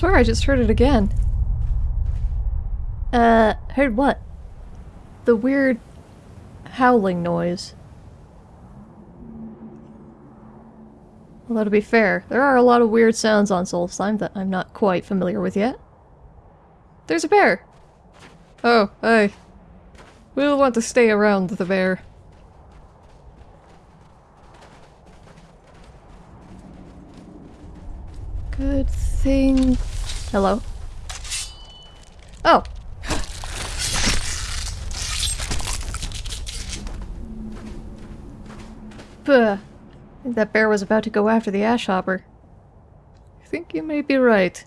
swear I just heard it again. Uh, heard what? The weird howling noise. Although to be fair, there are a lot of weird sounds on Solstheim that I'm not quite familiar with yet. There's a bear! Oh, hey. We'll want to stay around the bear. Good thing... Hello? Oh! Puh. I think that bear was about to go after the ash hopper. I think you may be right.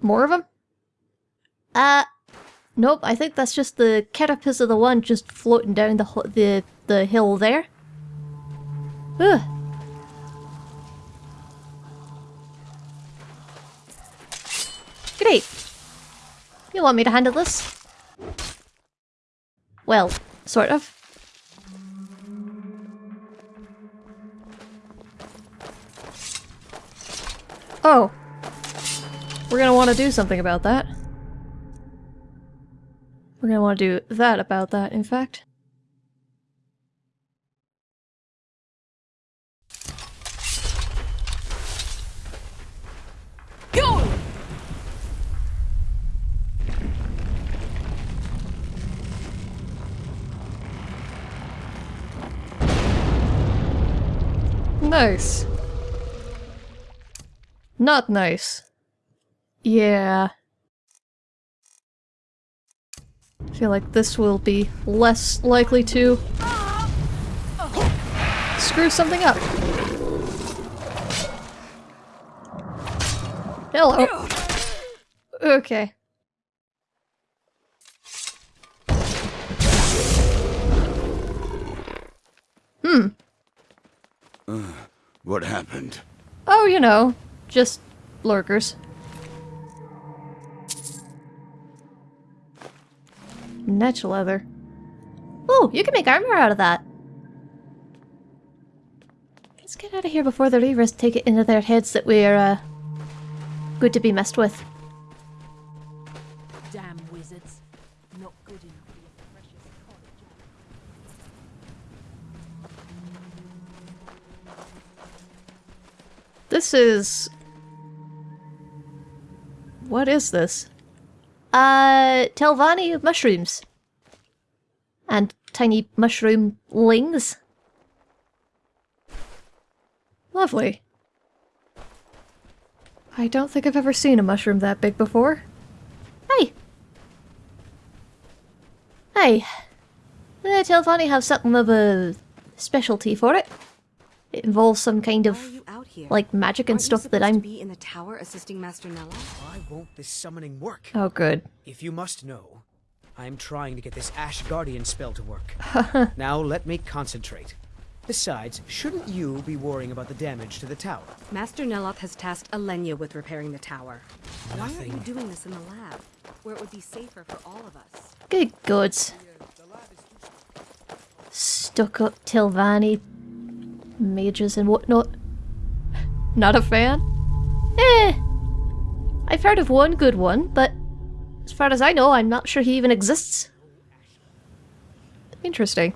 More of them? Uh, nope, I think that's just the carapace of the one just floating down the the, the hill there. Ugh. Great. You want me to handle this? Well, sort of. Oh. We're gonna want to do something about that. We're gonna want to do that about that, in fact. Nice. Not nice. Yeah. I feel like this will be less likely to screw something up. Hello. Okay. Hmm. What happened? Oh, you know, just lurkers. Netch leather. Oh, you can make armor out of that. Let's get out of here before the Reavers take it into their heads that we're, uh, good to be messed with. Damn wizards. Not good enough for your precious college. This is... What is this? Uh, Telvanni mushrooms. And tiny mushroom lings. Lovely. I don't think I've ever seen a mushroom that big before. Hey! Hey. Uh, Telvanni have something of a specialty for it. It involves some kind of, out here? like, magic and Aren't you stuff that I'm... be in the tower assisting Master Neloth? Why won't this summoning work? Oh, good. If you must know, I'm trying to get this Ash Guardian spell to work. now let me concentrate. Besides, shouldn't you be worrying about the damage to the tower? Master Neloth has tasked Elynea with repairing the tower. Why aren't you doing this in the lab, where it would be safer for all of us? Good gods. Stuck up Telvanni mages and whatnot. Not a fan? Eh. I've heard of one good one, but as far as I know, I'm not sure he even exists. Interesting.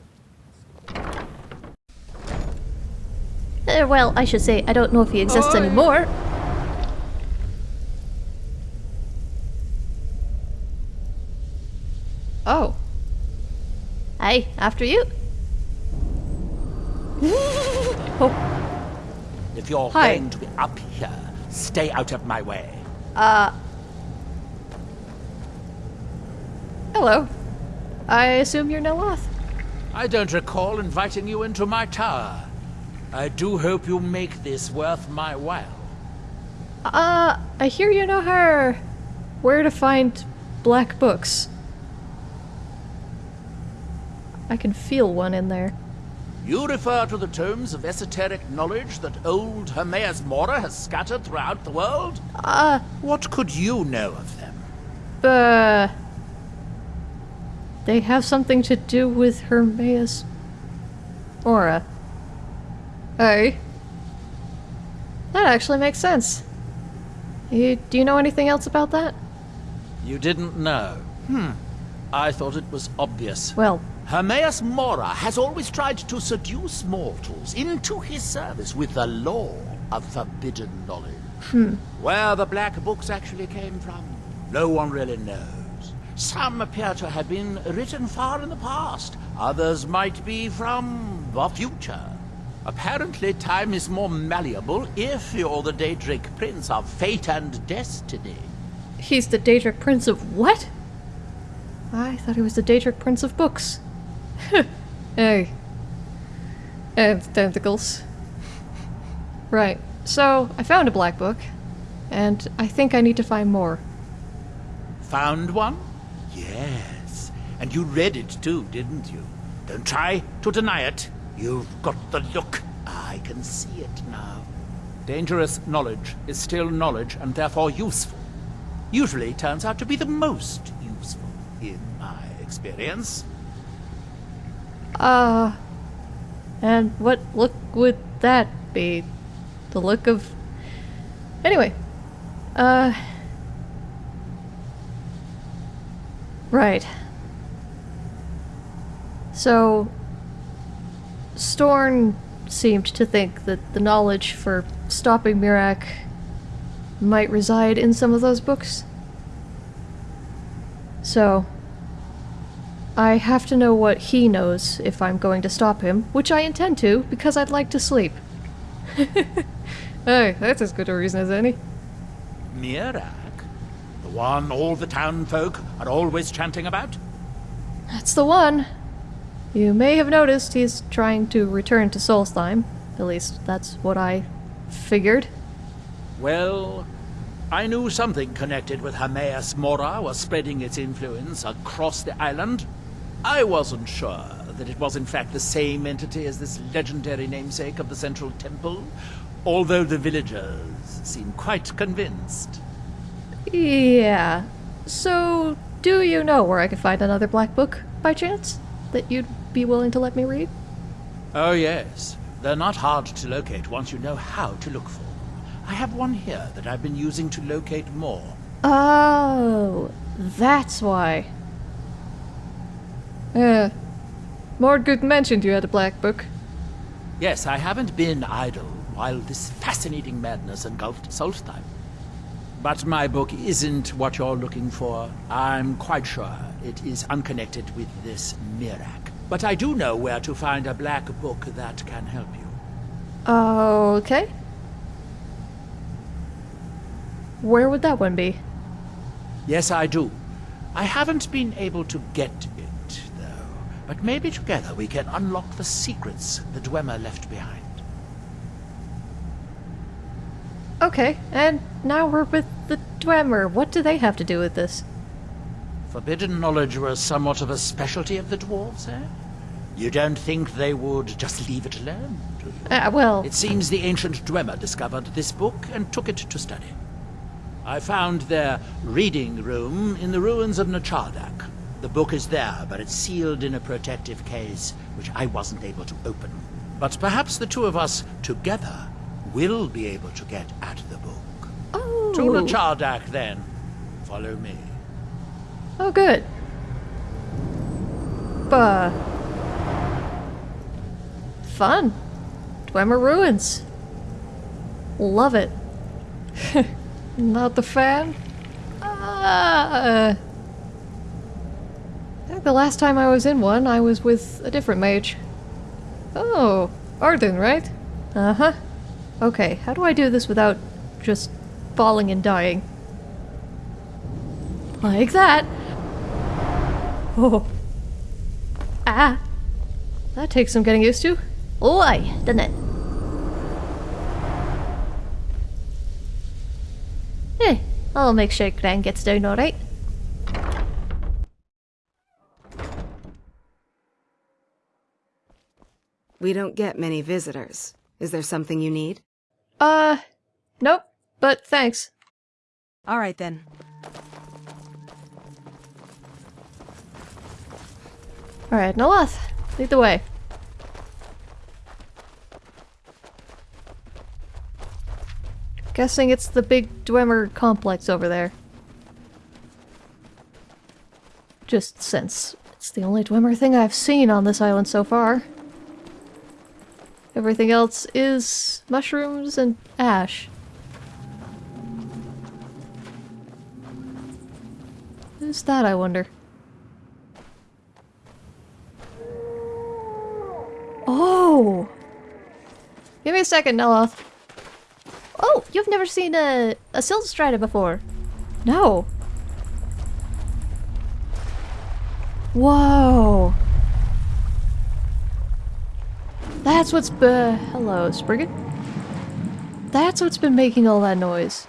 Uh, well, I should say, I don't know if he exists anymore. Oh. Hey, after you. Oh, If you're Hi. going to be up here, stay out of my way. Uh. hello. I assume you're Neloth. I don't recall inviting you into my tower. I do hope you make this worth my while. Uh, I hear you know her. Where to find black books. I can feel one in there. You refer to the tomes of esoteric knowledge that old Hermaeus Mora has scattered throughout the world? Uh, What could you know of them? Uh, they have something to do with Hermaeus Mora. Hey. That actually makes sense. You, do you know anything else about that? You didn't know. Hmm. I thought it was obvious. Well, Hermaeus Mora has always tried to seduce mortals into his service with the law of forbidden knowledge. Hmm. Where the black books actually came from, no one really knows. Some appear to have been written far in the past, others might be from the future. Apparently, time is more malleable if you're the Daedric Prince of Fate and Destiny. he's the Daedric Prince of what? I thought he was the Daedric Prince of books. Hey. And tentacles. Right, so I found a black book, and I think I need to find more. Found one? Yes. And you read it too, didn't you? Don't try to deny it. You've got the look. I can see it now. Dangerous knowledge is still knowledge and therefore useful. Usually turns out to be the most useful, in my experience. Uh, and what look would that be? The look of. Anyway, uh. Right. So. Storn seemed to think that the knowledge for stopping Miraak might reside in some of those books. So, I have to know what he knows if I'm going to stop him, which I intend to, because I'd like to sleep. hey, that's as good a reason as any. Miraak? The one all the town folk are always chanting about? That's the one. You may have noticed he's trying to return to Solstheim. At least, that's what I figured. Well, I knew something connected with Hermaeus Mora was spreading its influence across the island. I wasn't sure that it was in fact the same entity as this legendary namesake of the Central Temple, although the villagers seem quite convinced. Yeah. So, do you know where I could find another black book, by chance? That you'd be willing to let me read? Oh yes, they're not hard to locate once you know how to look for them. I have one here that I've been using to locate more. Oh, that's why. Yeah. Mordgood mentioned you had a black book. Yes, I haven't been idle while this fascinating madness engulfed Solstheim. But my book isn't what you're looking for. I'm quite sure it is unconnected with this Miraak. But I do know where to find a black book that can help you. Okay. Where would that one be? Yes, I do. I haven't been able to get. But maybe together we can unlock the secrets the Dwemer left behind. Okay, and now we're with the Dwemer. What do they have to do with this? Forbidden knowledge was somewhat of a specialty of the dwarves, eh? You don't think they would just leave it alone, do you? Uh, well, It seems the ancient Dwemer discovered this book and took it to study. I found their reading room in the ruins of Nchardak. The book is there, but it's sealed in a protective case, which I wasn't able to open. But perhaps the two of us together will be able to get at the book. oh, To Nchardak, then. Follow me. oh, good. Bah. Fun. Dwemer ruins. Love it. Not the fan? Ah. I think the last time I was in one, I was with a different mage. Oh, Arden, right? Uh-huh. Okay, how do I do this without just falling and dying? Like that. Oh. Ah. That takes some getting used to. oi, doesn't it? Eh, I'll make sure Gran gets down alright. We don't get many visitors. Is there something you need? Uh, nope, but thanks. All right then. Alright, Neloth, lead the way. Guessing it's the big Dwemer complex over there. Just since it's the only Dwemer thing I've seen on this island so far. Everything else is mushrooms and ash. Who's that, I wonder? Oh! Give me a second, Neloth. Oh, you've never seen a, a Silt Strider before. No. Whoa. That's what's be- Hello, Spriggan. That's what's been making all that noise.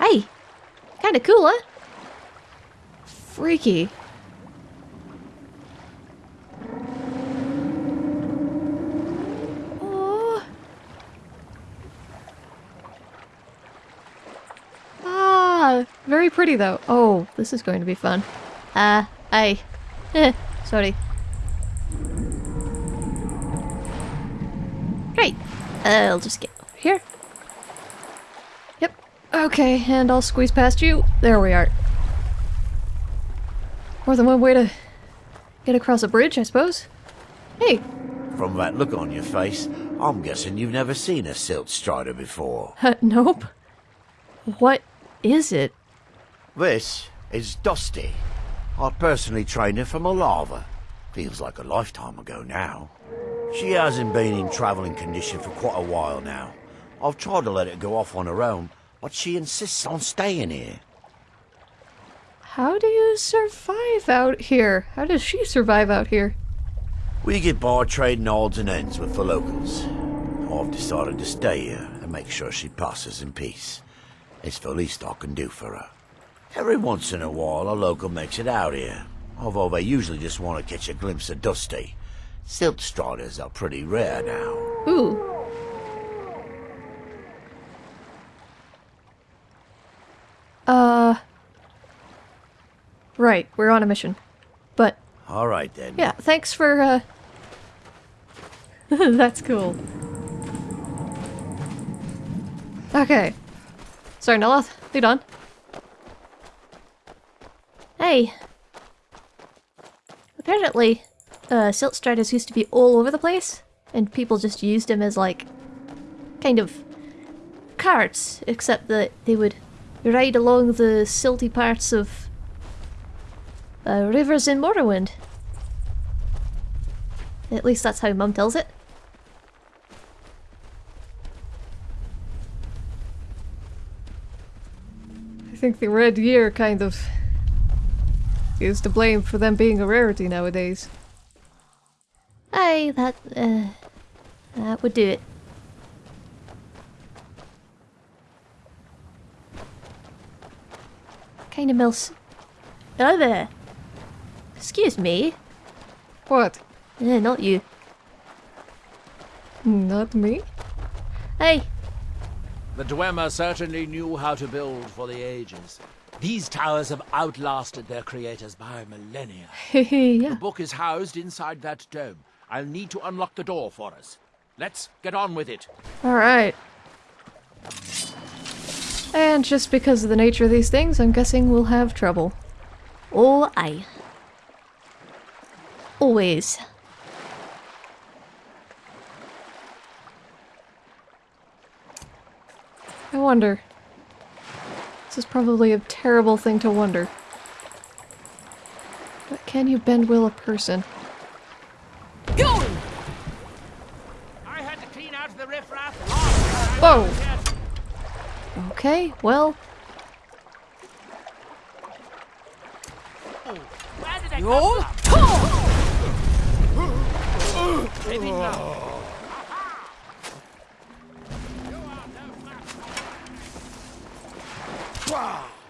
Hey, kinda cool, huh? Freaky. Oh. Ah, very pretty though. Oh, this is going to be fun. Uh, I. Eh, sorry. I'll just get over here. Yep. Okay, and I'll squeeze past you. There we are. More than one way to get across a bridge, I suppose. Hey, From that look on your face, I'm guessing you've never seen a silt strider before. uh, nope. What is it? This is Dusty. I personally trained her from a lava. Feels like a lifetime ago now. She hasn't been in travelling condition for quite a while now. I've tried to let her go off on her own, but she insists on staying here. How do you survive out here? How does she survive out here? We get by trading odds and ends with the locals. I've decided to stay here and make sure she passes in peace. It's the least I can do for her. Every once in a while, a local makes it out here, although they usually just want to catch a glimpse of Dusty. Silt striders are pretty rare now. Ooh. Uh. Right, we're on a mission. But, All right then. yeah, thanks for, uh. That's cool. Okay. Sorry, Neloth, lead on. Hey. Apparently, uh, Silt Striders used to be all over the place, and people just used them as, like, kind of carts, except that they would ride along the silty parts of uh, rivers in Morrowind. At least that's how Mum tells it. I think the Red Year kind of is to blame for them being a rarity nowadays. Aye, that, uh, that would do it. Kind of melts. Oh there. Excuse me. What? Eh, not you. Not me? Hey, The Dwemer certainly knew how to build for the ages. These towers have outlasted their creators by millennia. yeah. The book is housed inside that dome. I'll need to unlock the door for us. Let's get on with it. Alright. And just because of the nature of these things, I'm guessing we'll have trouble. oh aye. Always. I wonder. This is probably a terrible thing to wonder. But can you bend will a person? I had to clean out the riffraff Whoa! Okay, well, Where did they come from? Maybe now.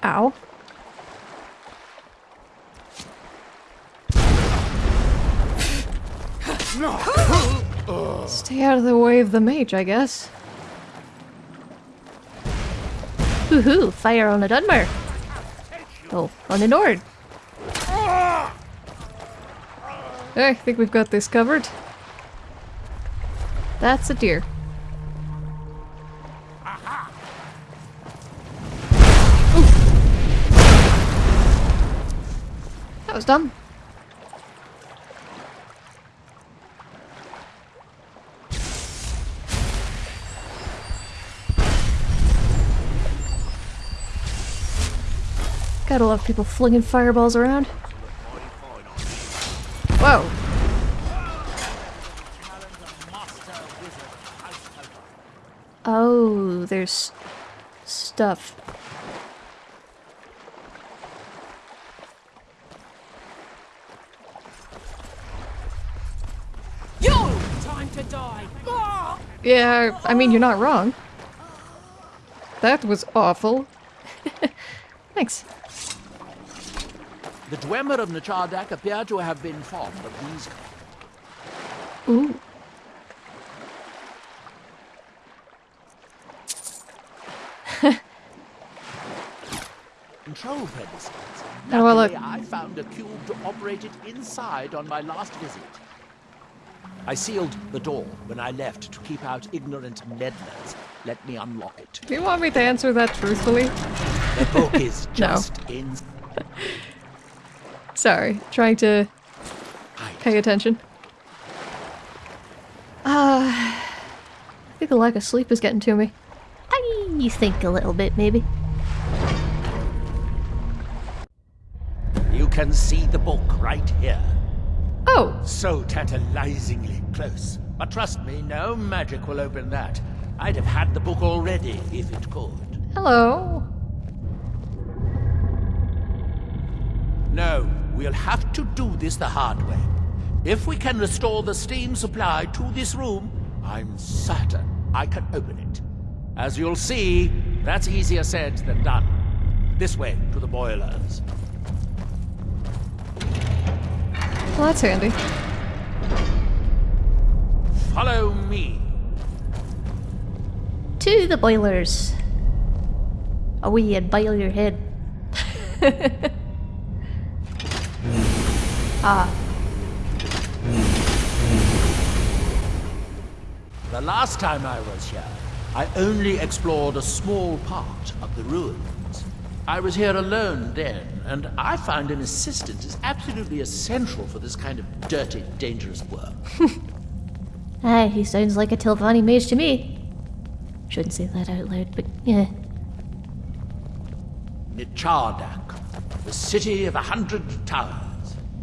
ow. Stay out of the way of the mage, I guess. Hoo-hoo, fire on a Dunmer. Oh, on a Nord. I think we've got this covered. That's a deer. Ooh. That was dumb. Gotta love people flinging fireballs around. Whoa. Oh, there's stuff. You! Time to die! Ah! Yeah, I mean, you're not wrong. That was awful. Thanks. The Dwemer of Nchardak appear to have been fond of these Ooh. control pedestals. Oh, well, look. I found a cube to operate it inside on my last visit. I sealed the door when I left to keep out ignorant meddlers. Let me unlock it. Do you want me to answer that truthfully? The book is just in. Sorry, trying to pay attention. Uh, I think the lack of sleep is getting to me. I you think a little bit, maybe. You can see the book right here. Oh, So tantalizingly close. But trust me, no magic will open that. I'd have had the book already if it could. hello. We'll have to do this the hard way. If we can restore the steam supply to this room, I'm certain I can open it. As you'll see, that's easier said than done. This way to the boilers. Well, that's handy. Follow me. To the boilers. Away and boil your head. ah, The last time I was here, I only explored a small part of the ruins. I was here alone then, and I find an assistant is absolutely essential for this kind of dirty, dangerous work. aye, he sounds like a Telvanni mage to me. Shouldn't say that out loud, but yeah. Nchardak, the city of a hundred towers.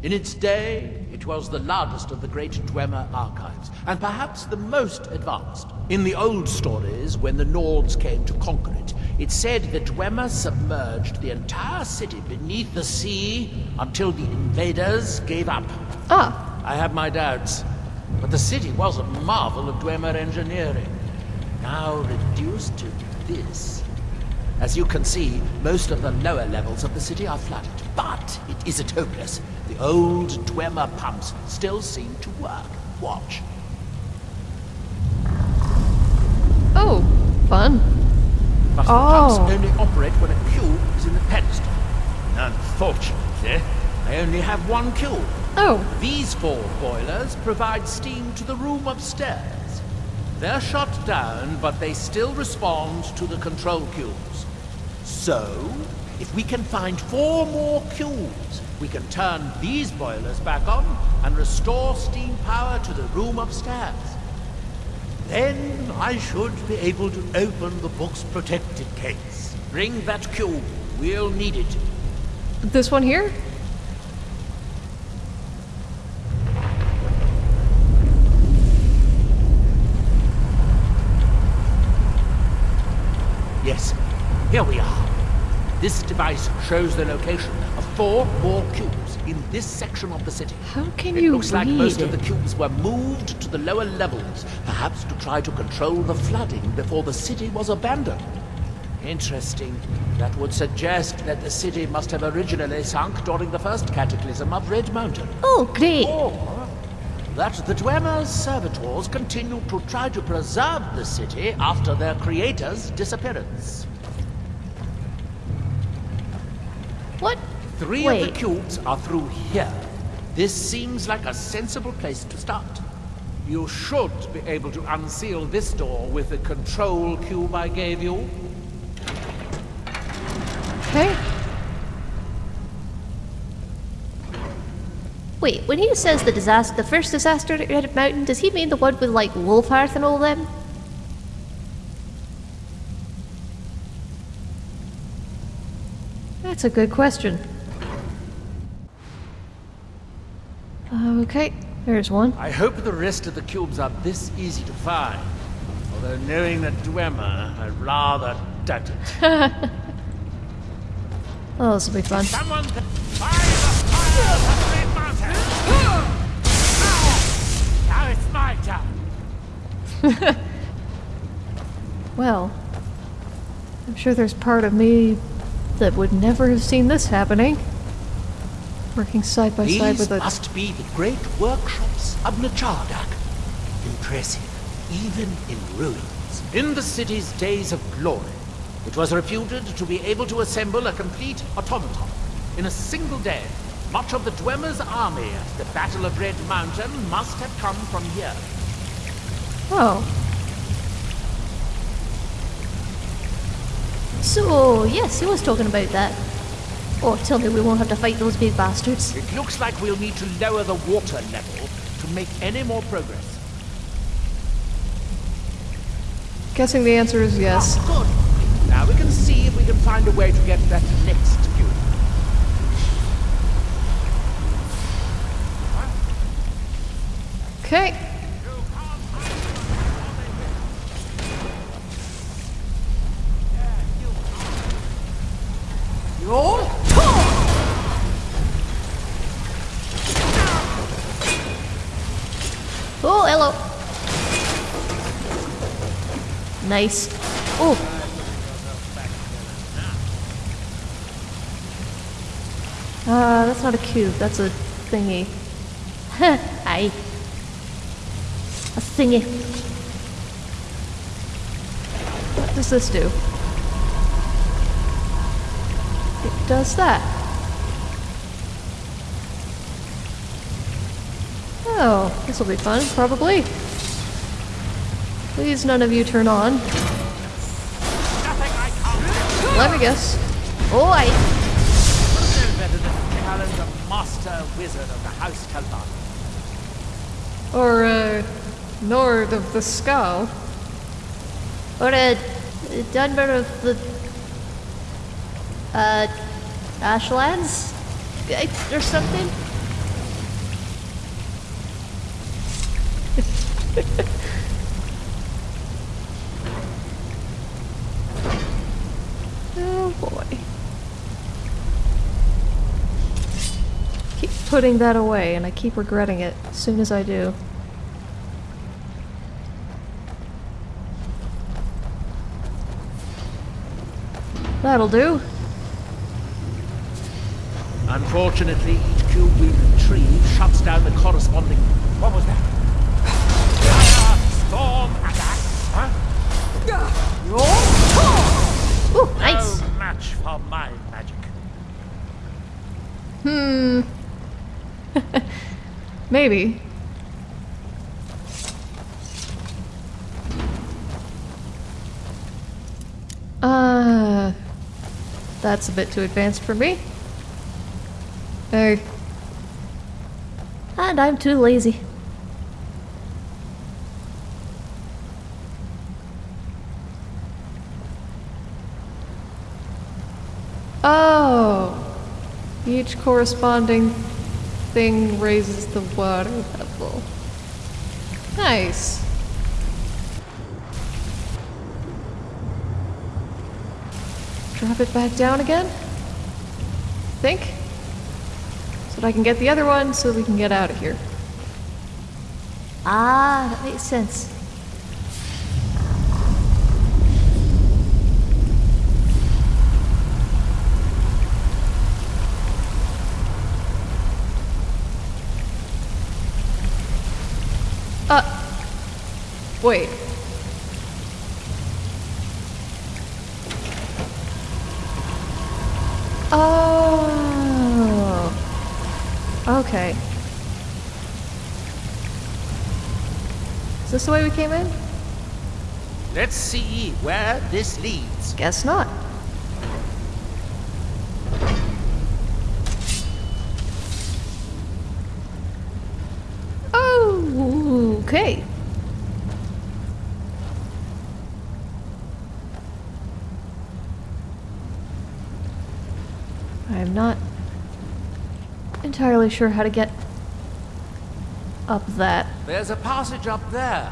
In its day, it was the largest of the great Dwemer archives, and perhaps the most advanced. In the old stories, when the Nords came to conquer it, it said that Dwemer submerged the entire city beneath the sea until the invaders gave up. Ah, I have my doubts, but the city was a marvel of Dwemer engineering. Now reduced to this. As you can see, most of the lower levels of the city are flooded, but it isn't hopeless. The old Dwemer pumps still seem to work. Watch. oh, fun. But the Oh. pumps only operate when a cube is in the pedestal. Unfortunately, I only have one cube. Oh, These four boilers provide steam to the room upstairs. They're shut down, but they still respond to the control cubes. So, if we can find four more cubes, we can turn these boilers back on and restore steam power to the room upstairs. Then I should be able to open the book's protected case. Bring that cube. We'll need it. this one here? Yes, here we are. This device shows the location four more cubes in this section of the city. How can It you looks like most read? of the cubes were moved to the lower levels, perhaps to try to control the flooding before the city was abandoned. Interesting. That would suggest that the city must have originally sunk during the first cataclysm of Red Mountain. Oh, great. Or that the Dwemer's servitors continued to try to preserve the city after their creator's disappearance. What? Three Wait. of the cubes are through here. This seems like a sensible place to start. You should be able to unseal this door with the control cube I gave you. Okay. Wait, when he says the disaster, the first disaster at Red Mountain, does he mean the one with like Wulfharth and all them? That's a good question. Okay, there's one. I hope the rest of the cubes are this easy to find. Although knowing the Dwemer, I rather doubt it. Oh, this will be fun. Someone can fire the fire of the Great Mountain! Now it's my turn. Well, I'm sure there's part of me that would never have seen this happening. Working side by side These with a. must be the great workshops of Nchardak. Impressive, even in ruins. In the city's days of glory, it was reputed to be able to assemble a complete automaton. In a single day, much of the Dwemer's army at the Battle of Red Mountain must have come from here. Oh, So, yes, he was talking about that. Oh, tell me we won't have to fight those big bastards. It looks like we'll need to lower the water level to make any more progress. guessing the answer is yes. Ah, good. Now we can see if we can find a way to get that next cube. Okay. Oh, hello. Nice. Oh. Uh, that's not a cube, that's a thingy. Aye. A thingy. What does this do? It does that. Oh, this will be fun, probably. Please none of you turn on. Nothing I can't Let me guess. Oh, aye. no better than Talon, the master wizard of the House Talon. Or, uh, Nord of the Skull. Or a, a Dunmer of the... Uh... Ashlands? Uh, Or something? Oh boy. Keep putting that away, and I keep regretting it as soon as I do. That'll do. Unfortunately, each cube we retrieve shuts down the corresponding. What was that? Fire, storm, attack. Huh? Ooh, nice. No match for my magic. Hmm. Maybe. Uh, that's a bit too advanced for me. Hey, And I'm too lazy. Oh! Each corresponding thing raises the water level. Nice. Drop it back down again? Think? So that I can get the other one so we can get out of here. Ah, that makes sense. Wait. Oh. Okay. Is this the way we came in? Let's see where this leads. Guess not. Oh, okay. I am not entirely sure how to get up that. There's a passage up there.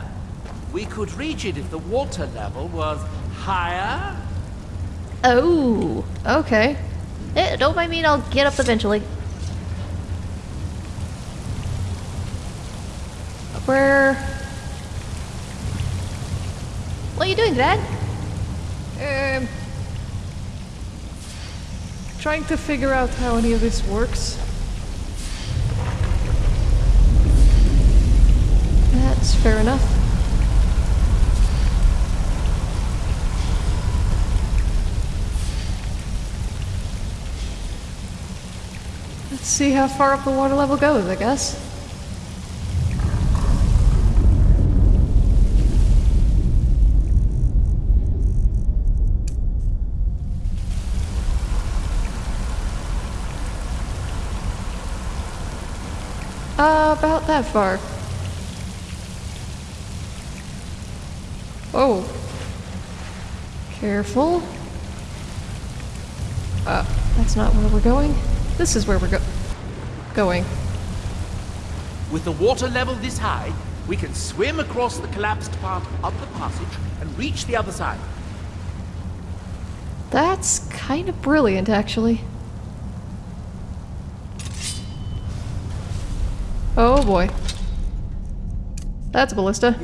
We could reach it if the water level was higher. Oh, okay. Eh, don't mind me, I'll get up eventually. Where? What are you doing, Dad? Um, trying to figure out how any of this works. That's fair enough. Let's see how far up the water level goes, I guess. Uh, about that far. Oh. Careful. Uh, that's not where we're going. This is where we're go- going. With the water level this high, we can swim across the collapsed part of the passage and reach the other side. That's kind of brilliant, actually. Oh boy. That's a ballista.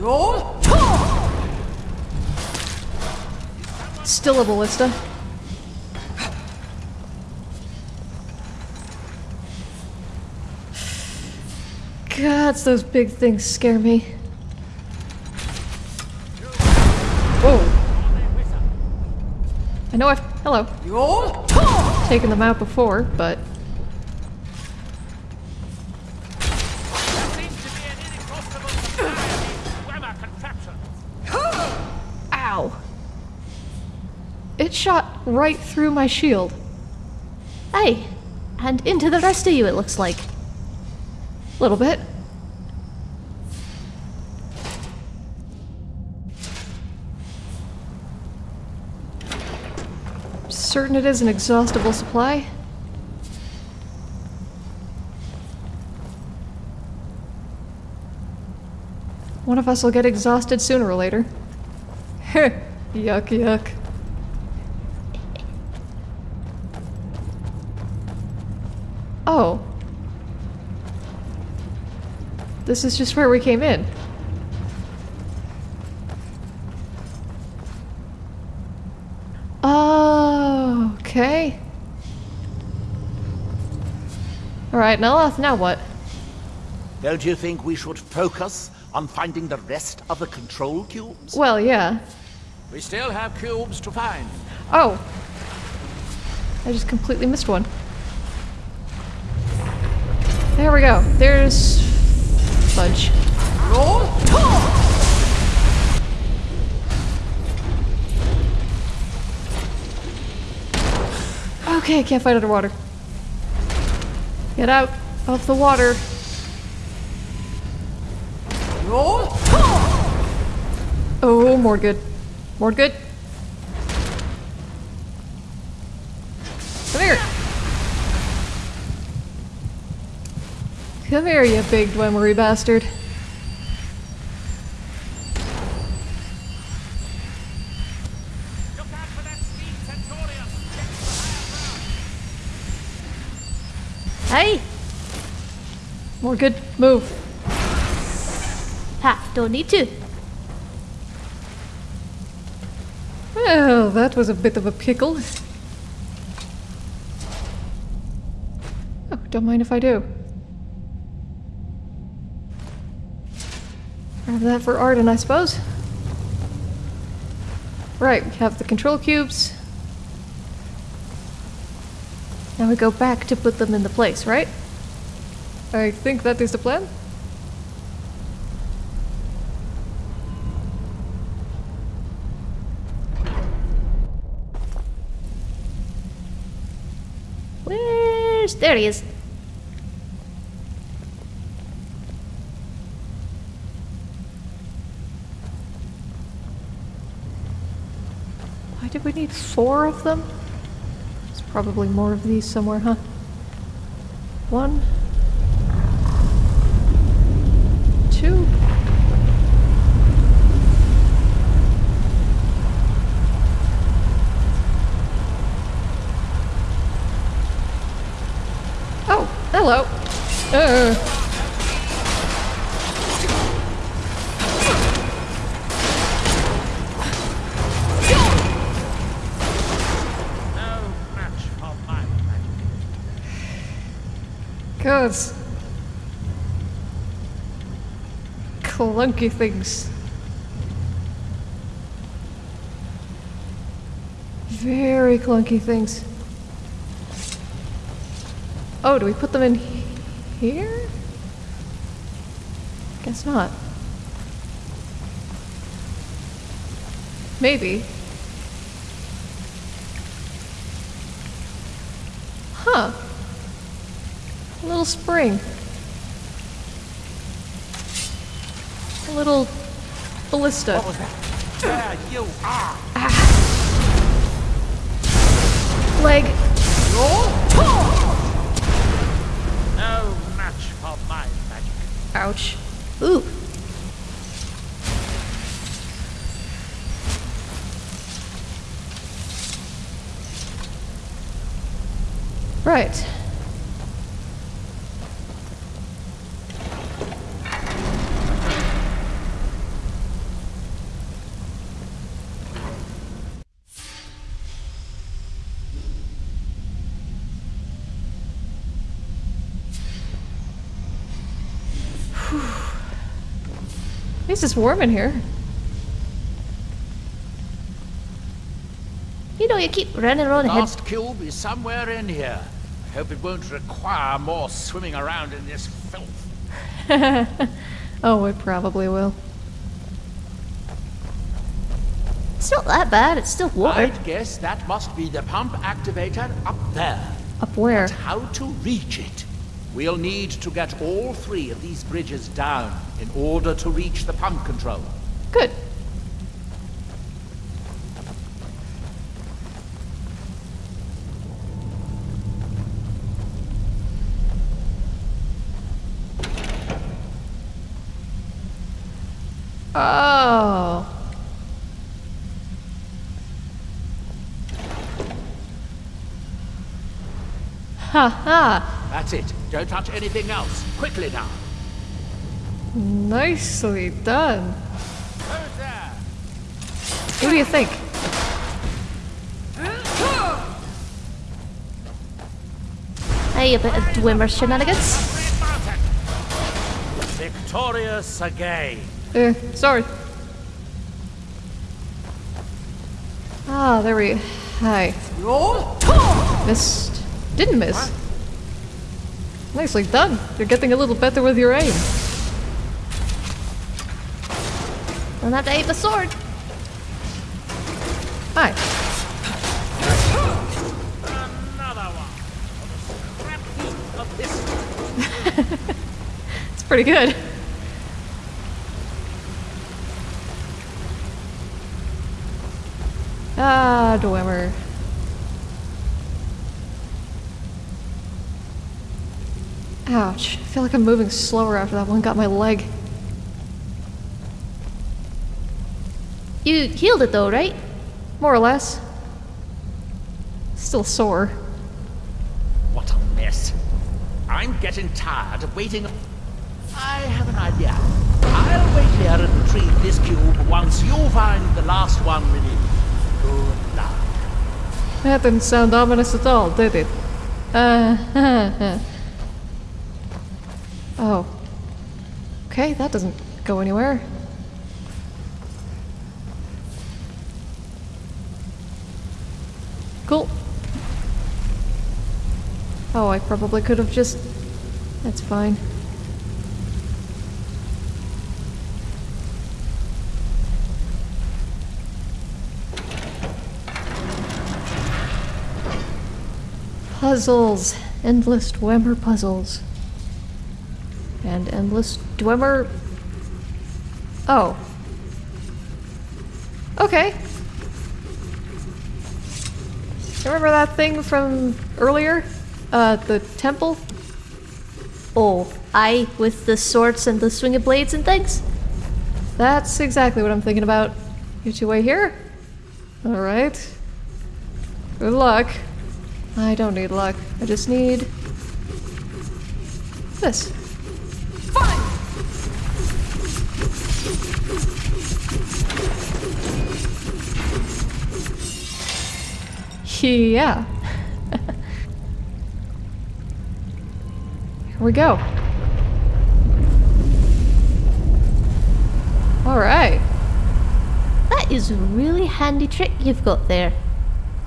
Still a ballista. God, those big things scare me. Whoa. I know I've. Hello. Taken them out before, but. Right through my shield. Hey, and into the rest of you, it looks like. A little bit. Certain it is an exhaustible supply. One of us will get exhausted sooner or later. yuck, yuck. Oh. This is just where we came in. Oh, okay. Alright, now, now what? Don't you think we should focus on finding the rest of the control cubes? Well, yeah. We still have cubes to find. Oh. I just completely missed one. There we go. There's... Fudge. Okay, I can't fight underwater. Get out of the water. Oh, more good. More good. Come here. Come here, you big Dwemery bastard. Look out for that speed Centurion. Hey! More good. Move. Ha, don't need to. Well, that was a bit of a pickle. Oh, don't mind if I do. Have that for Arden, I suppose. Right, we have the control cubes. Now we go back to put them into place, right? I think that is the plan. Where's... There he is. Why did we need four of them? There's probably more of these somewhere, huh? One. Clunky things. Very clunky things. Oh, do we put them in here? Guess not. Maybe. Huh. A little spring. Little ballista. What was that? There you are! Leg. No match for my magic. Ouch. Ooh. Right. Least it's warm in here. You know, you keep running around ahead. Last cube is somewhere in here. I hope it won't require more swimming around in this filth. oh, it probably will. It's not that bad. It's still water. I'd guess that must be the pump activator up there. Up where? But how to reach it? We'll need to get all three of these bridges down in order to reach the pump control. Good. Oh. Ha ha. That's it. Don't touch anything else. Quickly now. Nicely done. Who's there? What do you think? Hey, a bit of Dwemer shenanigans. Red Victorious again. Eh, sorry. Ah, there we. Hi. Missed. Didn't miss. Nicely done. You're getting a little better with your aim. Don't have to aim the sword. Hi. Another one. Scrap heap of this. It's pretty good. Ah. Ouch. I feel like I'm moving slower after that one got my leg. You healed it though, right? More or less. Still sore. What a mess. I'm getting tired of waiting. I have an idea. I'll wait here and retrieve this cube once you find the last one released. Good luck. That didn't sound ominous at all, did it? Uh, oh. Okay, that doesn't go anywhere. Cool. Oh, I probably could have just... That's fine. Puzzles. Endless Dwemer puzzles. And endless Dwemer... Oh. Okay. Remember that thing from earlier? Uh, the temple? Oh, I with the swords and the swinging blades and things? That's exactly what I'm thinking about. You two way here? Alright. Good luck. I don't need luck. I just need... this. Yeah. Here we go. Alright. That is a really handy trick you've got there.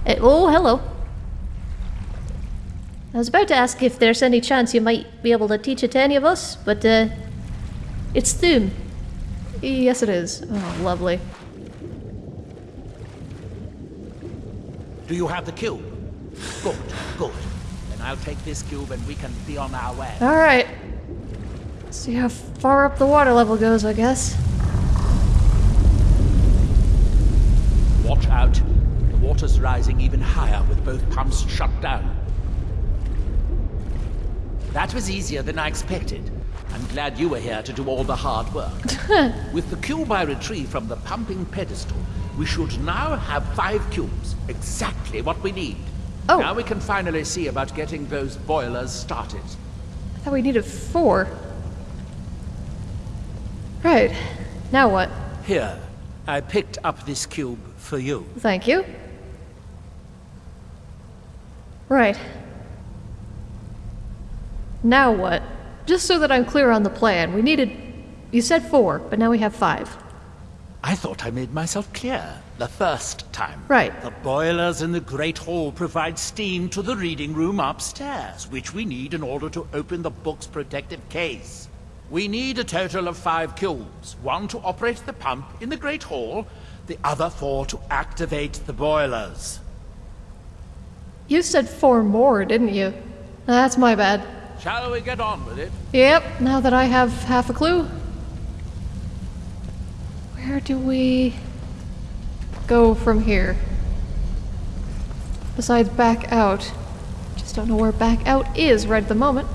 Eh, oh, hello. I was about to ask if there's any chance you might be able to teach it to any of us, but uh, it's Thu'um. Yes, it is. Oh, lovely. Do you have the cube? Good, good. Then I'll take this cube and we can be on our way. Alright. See how far up the water level goes, I guess. Watch out. The water's rising even higher with both pumps shut down. That was easier than I expected. I'm glad you were here to do all the hard work. with the cube I retrieved from the pumping pedestal, we should now have five cubes. Exactly what we need. Oh. Now we can finally see about getting those boilers started. I thought we needed four. Right. Now what? Here, I picked up this cube for you. Thank you. Right. Now what? Just so that I'm clear on the plan, we needed... You said four, but now we have five. I thought I made myself clear the first time. Right. The boilers in the Great Hall provide steam to the reading room upstairs, which we need in order to open the book's protective case. We need a total of five cubes. One to operate the pump in the Great Hall, the other four to activate the boilers. You said four more, didn't you? That's my bad. Shall we get on with it? Yep, now that I have half a clue. Where do we go from here? Besides back out. Just don't know where back out is right at the moment.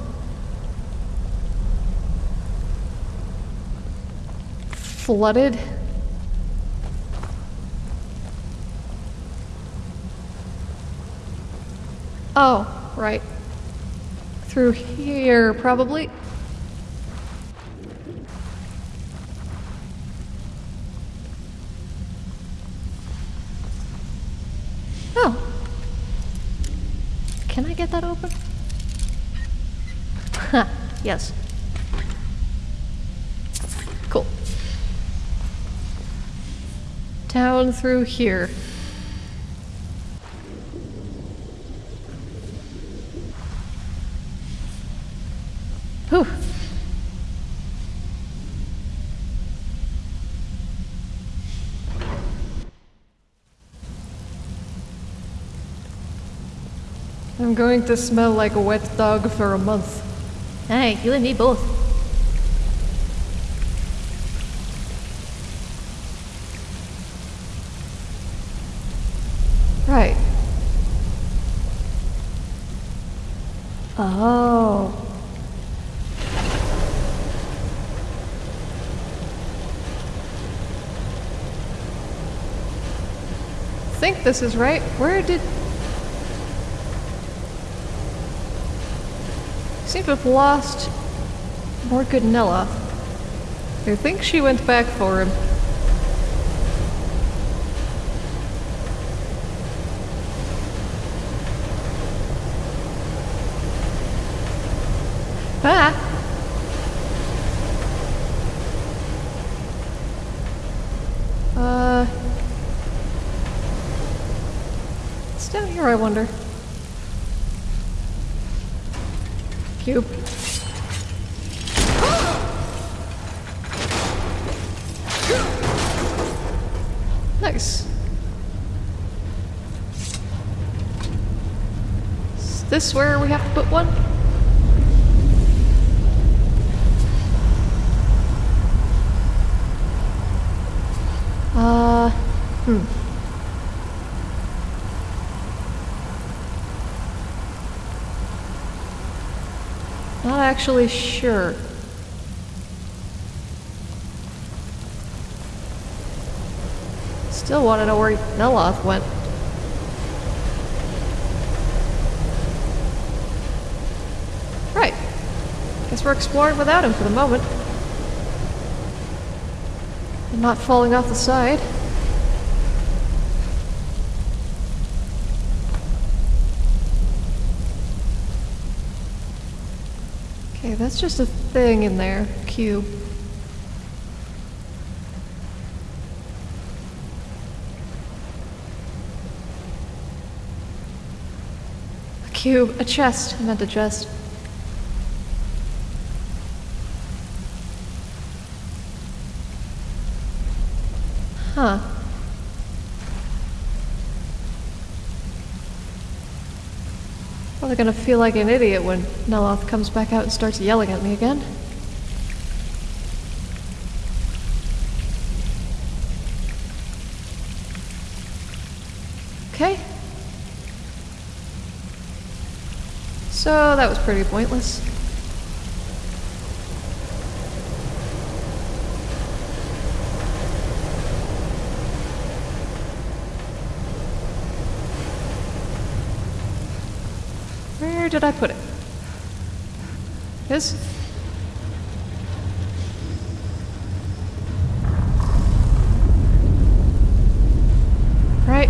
Flooded. Oh, right. Through here, probably. Can I get that open? Yes. Cool. Down through here. Whew. I'm going to smell like a wet dog for a month. Hey, you and me both. Right. Oh. think this is right. Where did... Seem to have lost Morganella. I think she went back for him. Ah! It's down here, I wonder? Cube. Nice. This where we have to put one? Uh, hmm. Not actually sure. Still want to know where Neloth went. Right. We're exploring without him for the moment. And not falling off the side. Okay, that's just a thing in there. Cube. A cube. A chest. I meant a chest. Huh. Probably gonna feel like an idiot when Neloth comes back out and starts yelling at me again. Okay. So that was pretty pointless. Where did I put it? This? Right.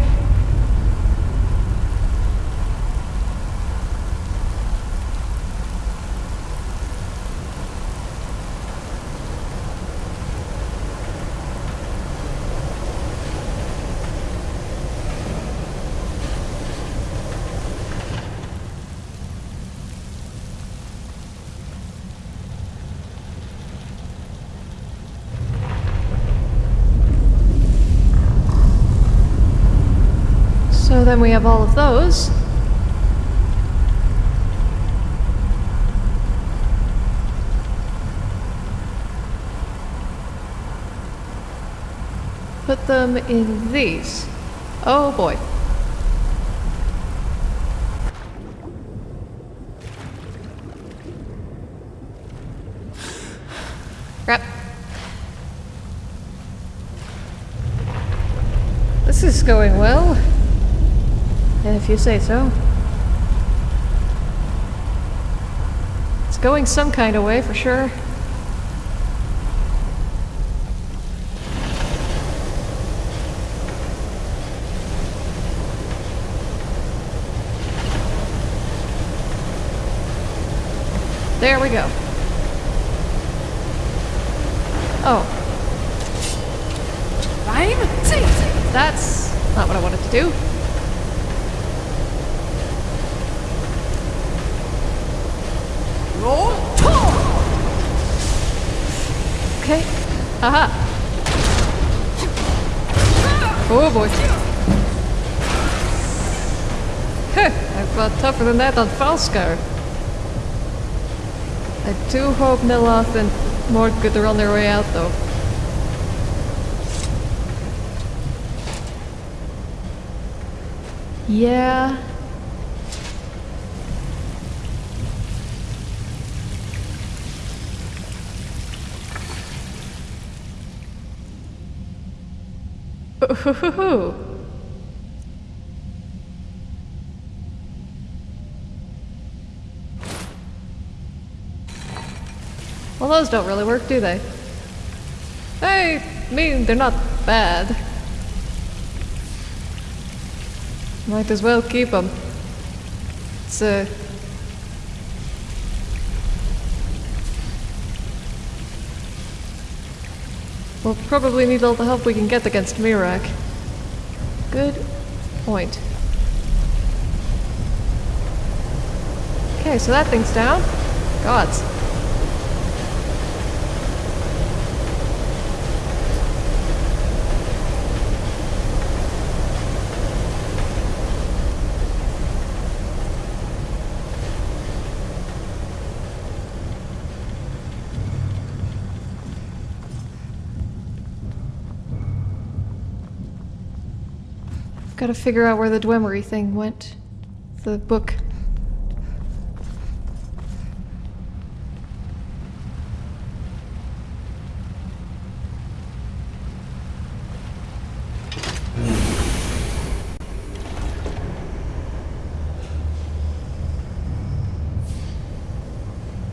So then we have all of those. Put them in these. Oh boy. Crap. This is going well. If you say so. It's going some kind of way for sure. There we go. Oh. Rhyme? That's not what I wanted to do. Okay. Haha. Oh boy. Huh, I fought tougher than that on Falskaar. I do hope Neloth and Mordgood are on their way out though. Yeah. Ooh. Well, those don't really work, do they? I mean, they're not bad. Might as well keep them. It's uh, We'll probably need all the help we can get against Miraak. Good point. Okay, so that thing's down. Gods. Gotta figure out where the Dwemery thing went. The book.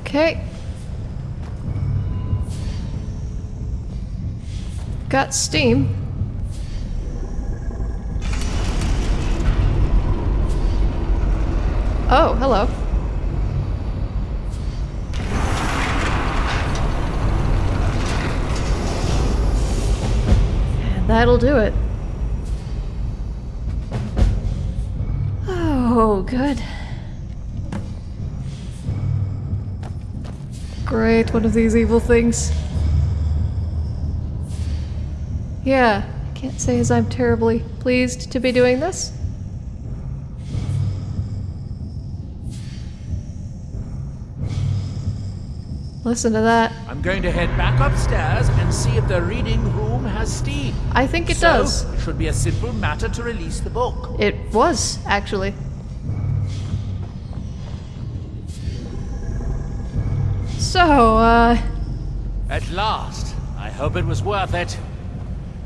Okay. Got steam. Oh, hello. That'll do it. Oh, good. Great, one of these evil things. Yeah, I can't say as I'm terribly pleased to be doing this. Listen to that. I'm going to head back upstairs and see if the reading room has steam. I think it so, does. It should be a simple matter to release the book. It was, actually. So, uh, At last. I hope it was worth it.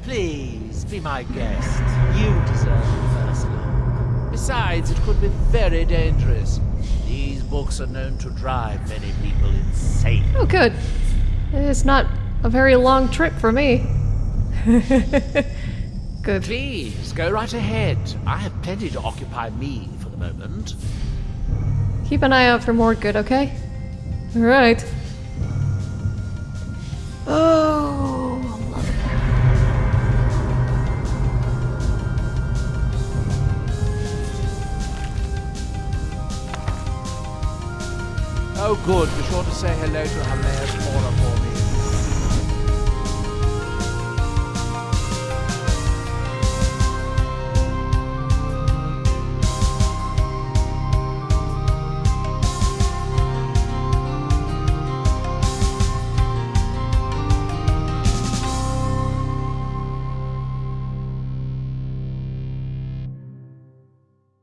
Please, be my guest. You deserve the first look. Besides, it could be very dangerous. These books are known to drive many people insane. oh good. It's not a very long trip for me. good. Please, go right ahead. I have plenty to occupy me for the moment. Keep an eye out for more good, okay? Alright. Oh, Good. Be sure to say hello to Hermaeus Mora for me.